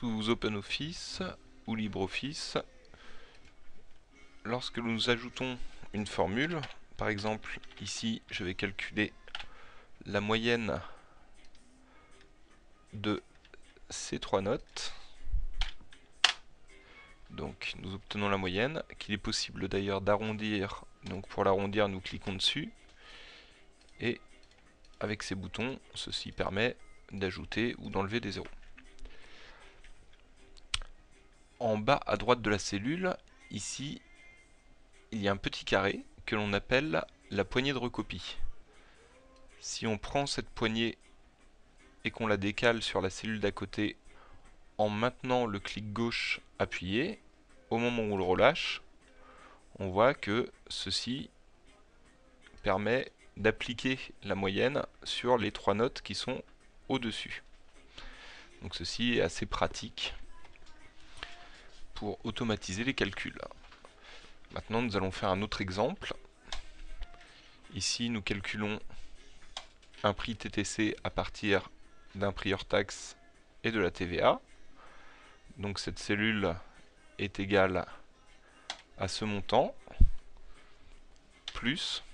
Sous OpenOffice ou LibreOffice, lorsque nous ajoutons une formule, par exemple ici je vais calculer la moyenne de ces trois notes, donc nous obtenons la moyenne, qu'il est possible d'ailleurs d'arrondir, donc pour l'arrondir nous cliquons dessus, et avec ces boutons, ceci permet d'ajouter ou d'enlever des zéros. En bas à droite de la cellule, ici, il y a un petit carré que l'on appelle la poignée de recopie. Si on prend cette poignée et qu'on la décale sur la cellule d'à côté en maintenant le clic gauche appuyé, au moment où on le relâche, on voit que ceci permet d'appliquer la moyenne sur les trois notes qui sont au-dessus. Donc ceci est assez pratique pour automatiser les calculs. Maintenant nous allons faire un autre exemple. Ici nous calculons un prix TTC à partir d'un prix hors taxe et de la TVA. Donc cette cellule est égale à ce montant plus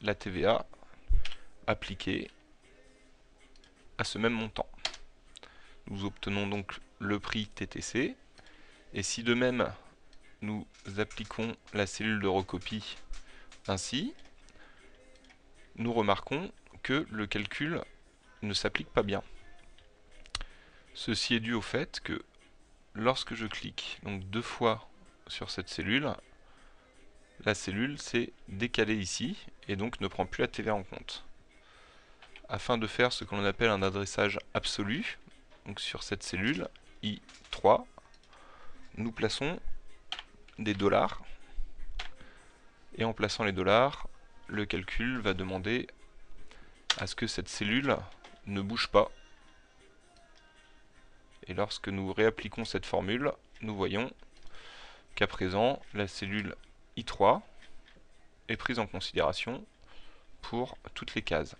la TVA appliquée à ce même montant. Nous obtenons donc le prix TTC et si de même nous appliquons la cellule de recopie ainsi, nous remarquons que le calcul ne s'applique pas bien. Ceci est dû au fait que lorsque je clique donc deux fois sur cette cellule, la cellule s'est décalée ici et donc ne prend plus la TVA en compte. Afin de faire ce que l'on appelle un adressage absolu, sur cette cellule I3, nous plaçons des dollars et en plaçant les dollars, le calcul va demander à ce que cette cellule ne bouge pas. Et lorsque nous réappliquons cette formule, nous voyons qu'à présent, la cellule I3 est prise en considération pour toutes les cases.